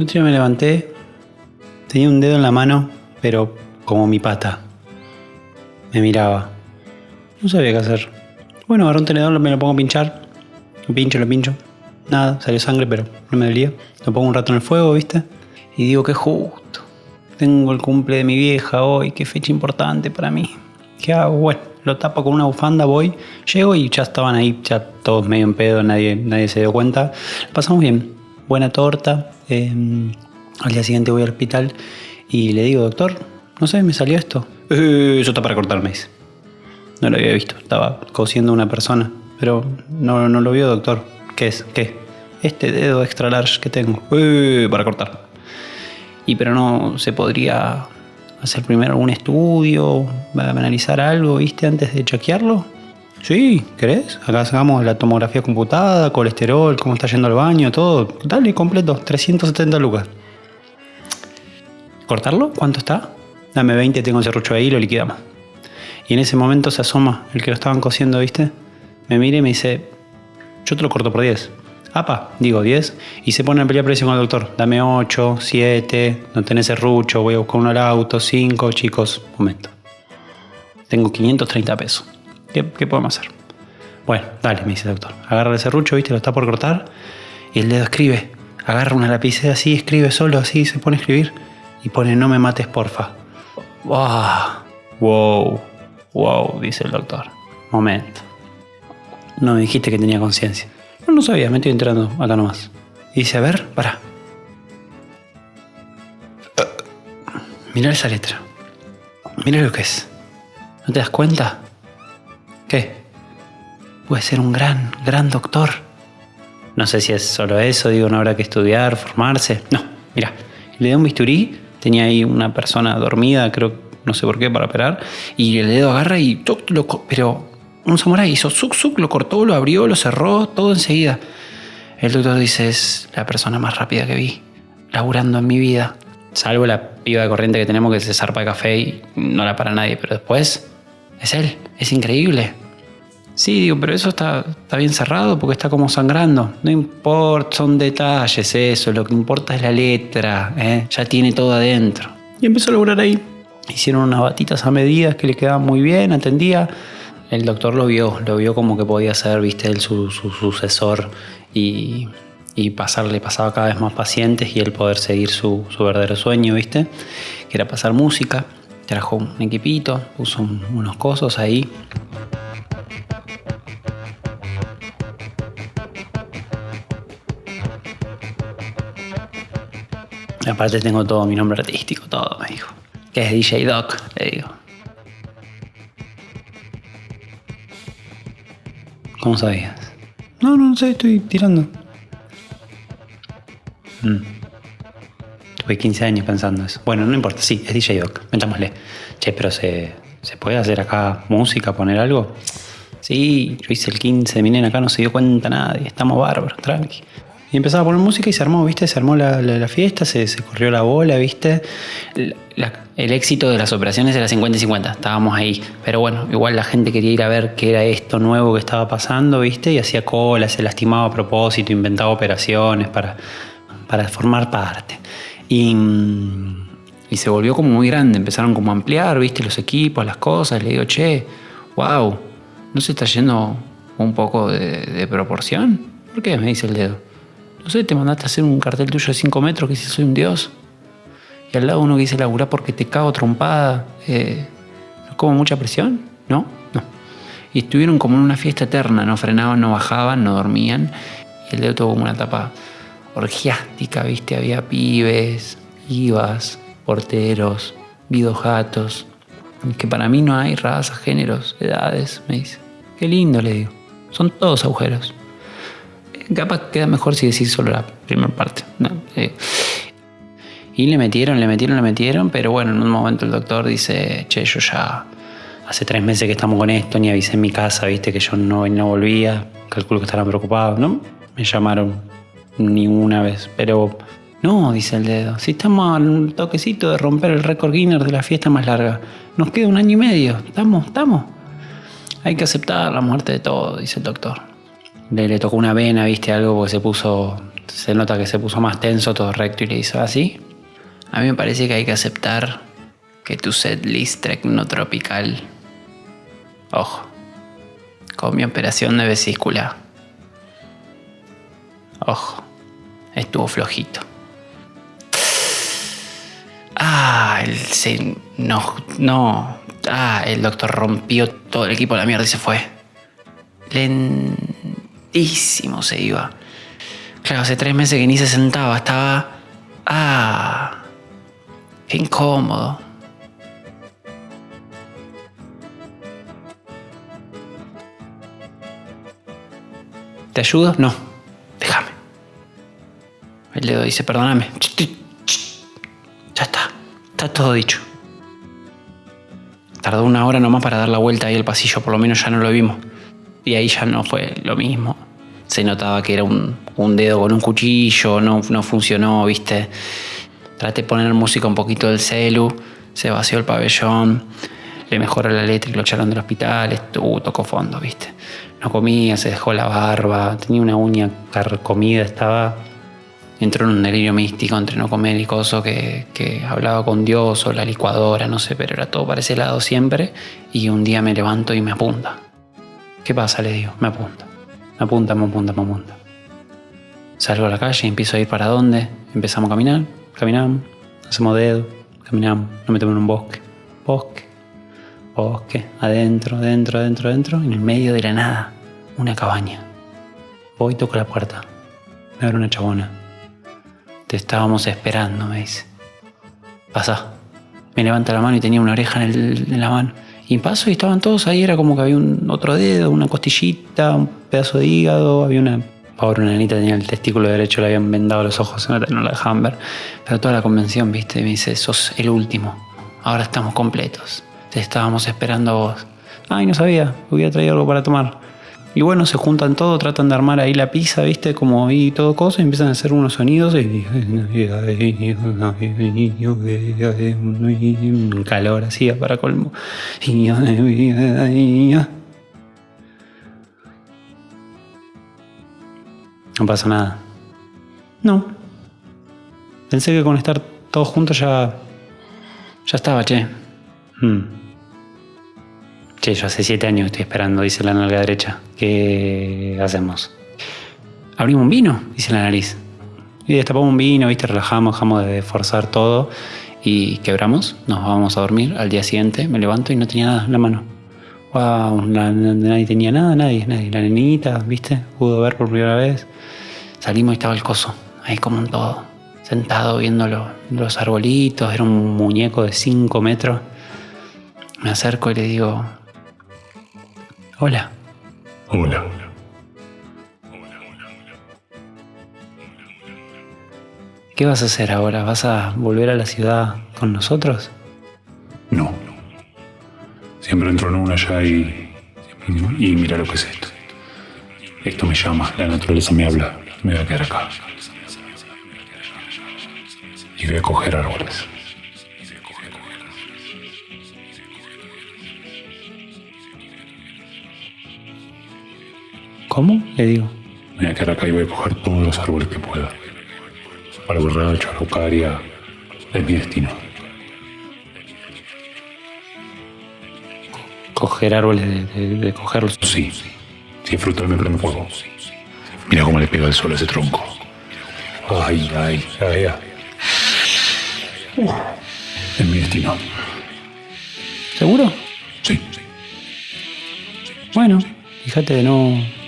El día me levanté, tenía un dedo en la mano, pero como mi pata. Me miraba. No sabía qué hacer. Bueno, agarré un tenedor, me lo pongo a pinchar. Lo pincho, lo pincho. Nada, salió sangre, pero no me dolía. Lo pongo un rato en el fuego, ¿viste? Y digo que justo. Tengo el cumple de mi vieja hoy, qué fecha importante para mí. ¿Qué hago? Bueno, lo tapo con una bufanda, voy, llego y ya estaban ahí, ya todos medio en pedo, nadie, nadie se dio cuenta. pasamos bien, buena torta. Em, al día siguiente voy al hospital y le digo, doctor, no sé, me salió esto. Eh, eso está para cortarme, dice. No lo había visto, estaba cosiendo una persona, pero no, no lo vio, doctor. ¿Qué es? ¿Qué? Este dedo extra large que tengo. Eh, para cortar. Y pero no se podría hacer primero algún estudio, analizar algo, ¿viste? Antes de chequearlo. Sí, ¿querés? Acá sacamos la tomografía computada, colesterol, cómo está yendo al baño, todo. Dale, completo, 370 lucas. ¿Cortarlo? ¿Cuánto está? Dame 20, tengo el serrucho ahí, lo liquidamos. Y en ese momento se asoma el que lo estaban cosiendo, ¿viste? Me mira y me dice, yo te lo corto por 10. Apa, digo 10, y se pone a pelear precio con el doctor. Dame 8, 7, no tenés serrucho, voy a buscar uno al auto, 5, chicos, momento. Tengo 530 pesos. ¿Qué, podemos hacer? Bueno, dale, me dice el doctor. Agarra el serrucho, viste, lo está por cortar, y el dedo escribe. Agarra una lapicera así, escribe solo así, se pone a escribir, y pone no me mates, porfa. Wow, wow, wow, dice el doctor. Momento. No me dijiste que tenía conciencia. No, no sabía, me estoy enterando acá nomás. Dice, a ver, para. Mira esa letra. Mira lo que es. ¿No te das cuenta? ¿Qué? Puede ser un gran, gran doctor. No sé si es solo eso, digo, no habrá que estudiar, formarse. No, mira, le dio un bisturí, tenía ahí una persona dormida, creo, no sé por qué, para operar, y el dedo agarra y pero un samurái hizo suk suk, lo cortó, lo abrió, lo cerró, todo enseguida. El doctor dice, es la persona más rápida que vi, laburando en mi vida. Salvo la piba de corriente que tenemos que se zarpa de café y no la para nadie, pero después es él, es increíble. Sí, digo, pero eso está, está bien cerrado porque está como sangrando. No importa, son detalles eso, lo que importa es la letra, ¿eh? ya tiene todo adentro. Y empezó a laburar ahí. Hicieron unas batitas a medidas que le quedaban muy bien, atendía el doctor lo vio, lo vio como que podía ser, viste, él su, sucesor y, pasarle, pasaba cada vez más pacientes y él poder seguir su, verdadero sueño, viste, que era pasar música. Trajo un equipito, puso unos cosos ahí. Aparte tengo todo mi nombre artístico, todo, me dijo. Que es DJ Doc, le digo. ¿Cómo sabías? No, no, no sé, estoy tirando. Mm. Tuve 15 años pensando eso. Bueno, no importa, sí, es DJ Doc, metámosle. Che, pero ¿se, ¿se puede hacer acá música, poner algo? Sí, yo hice el 15 de mi nena acá, no se dio cuenta nadie, estamos bárbaros, tranqui. Y empezaba a poner música y se armó, ¿viste? Se armó la, fiesta, se, corrió la bola, ¿viste? el éxito de las operaciones era 50 y 50, estábamos ahí. Pero bueno, igual la gente quería ir a ver qué era esto nuevo que estaba pasando, ¿viste? Y hacía cola, se lastimaba a propósito, inventaba operaciones para, para formar parte. Y, se volvió como muy grande, empezaron como a ampliar, ¿viste? Los equipos, las cosas. Le digo, che, wow, ¿no se está yendo un poco de, proporción? ¿Por qué? Me dice el dedo. No sé, te mandaste a hacer un cartel tuyo de 5 metros que dice soy un dios. Y al lado uno que dice laburar porque te cago trompada. Eh, ¿Como mucha presión? ¿No? No. Y estuvieron como en una fiesta eterna, no frenaban, no bajaban, no dormían. Y el dedo tuvo como una etapa orgiástica, ¿viste? Había pibes, ibas, porteros, vidojatos. Que para mí no hay razas, géneros, edades, me dice. Qué lindo, le digo. Son todos agujeros. Capaz queda mejor si decís solo la primera parte. Eh, y le metieron, le metieron, le metieron, pero bueno, en un momento el doctor dice, che, yo ya hace tres meses que estamos con esto, ni avisé en mi casa, viste que yo no, no volvía, calculo que estaban preocupados, ¿no? Me llamaron ni una vez, pero no, dice el dedo, si estamos al toquecito de romper el récord Guinness de la fiesta más larga, nos queda un año y medio, estamos, estamos. Hay que aceptar la muerte de todo, dice el doctor. Le, tocó una vena, viste, algo porque se puso se nota que se puso más tenso, todo recto y le hizo así. A mí me parece que hay que aceptar que tu setlist tropical, ojo, con mi operación de vesícula, ojo, estuvo flojito. Ah, el se, no, no, ah, el doctor rompió todo el equipo de la mierda y se fue. Lentísimo se iba. Claro, hace tres meses que ni se sentaba, estaba... Ah, qué incómodo. ¿Te ayudo? No. El dedo dice, perdóname. Ya está, está todo dicho. Tardó una hora nomás para dar la vuelta ahí al pasillo, por lo menos ya no lo vimos. Y ahí ya no fue lo mismo. Se notaba que era un, dedo con un cuchillo, no, no funcionó, viste. Traté de poner música un poquito del celu, se vació el pabellón, le mejoró la letra y lo echaron del hospital, estuvo, tocó fondo, viste. No comía, se dejó la barba, tenía una uña carcomida, estaba entró en un delirio místico entre no comer y coso que, que, hablaba con Dios o la licuadora, no sé, pero era todo para ese lado siempre. Y un día me levanto y me apunta. ¿Qué pasa? Le digo, me apunta. Me apunta, me apunta, me apunta. Salgo a la calle y empiezo a ir para dónde. Empezamos a caminar, caminamos, hacemos dedo, caminamos, nos metemos en un bosque. Bosque, bosque, adentro, adentro, adentro, adentro, en el medio de la nada, una cabaña. Voy, toco la puerta. Me abre una chabona te estábamos esperando, me dice. Pasa. Me levanta la mano y tenía una oreja en, la mano. Y paso y estaban todos ahí, era como que había un otro dedo, una costillita, un pedazo de hígado, había una... Pobre una nenita tenía el testículo derecho, le habían vendado los ojos, no la dejaban ver. Pero toda la convención, viste, me dice, sos el último. Ahora estamos completos. Te estábamos esperando a vos. Ay, no sabía, hubiera traído algo para tomar. Y bueno, se juntan todo, tratan de armar ahí la pizza, ¿viste? Como ahí todo cosa, y empiezan a hacer unos sonidos y... Calor así para colmo. No pasa nada. No. Pensé que con estar todos juntos ya... Ya estaba, che. Hmm. Che, yo hace siete años estoy esperando, dice la nalga derecha. ¿Qué hacemos? Abrimos un vino, dice la nariz. Y destapamos un vino, viste, relajamos, dejamos de forzar todo y quebramos. Nos vamos a dormir. Al día siguiente me levanto y no tenía nada en la mano. Wow, nadie tenía nada, nadie, nadie. La nenita, viste, pudo ver por primera vez. Salimos y estaba el coso, ahí como un todo, sentado viendo los arbolitos. Era un muñeco de 5 metros. Me acerco y le digo, Hola. Hola. ¿Qué vas a hacer ahora? ¿Vas a volver a la ciudad con nosotros? No. Siempre entro en una allá y, y, mira lo que es esto. Esto me llama, la naturaleza me habla. Me voy a quedar acá. Y voy a coger árboles. ¿Cómo? Le digo. Voy a quedar acá y voy a coger todos los árboles que pueda. Para borrar Araucaria es mi destino. ¿Coger árboles de, cogerlos? Sí. Si es frutal me prende fuego. Mira cómo le pega el sol a ese tronco. Ay, ay, ay, ay. es mi destino. ¿Seguro? Sí. Bueno, fíjate de no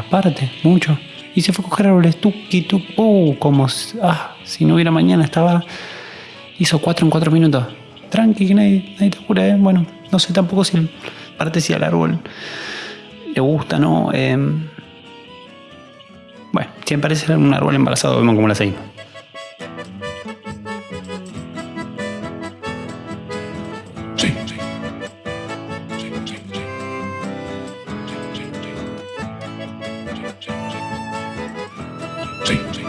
rasparte mucho. Y se fue a coger árboles, tuki, tu, uh, como ah, si no hubiera mañana, estaba. Hizo cuatro en cuatro minutos. Tranqui, que nadie, nadie te cura, ¿eh? Bueno, no sé tampoco si parte si al árbol le gusta, ¿no? Em, bueno, si parece un árbol embarazado, vemos cómo la seguimos. Sí.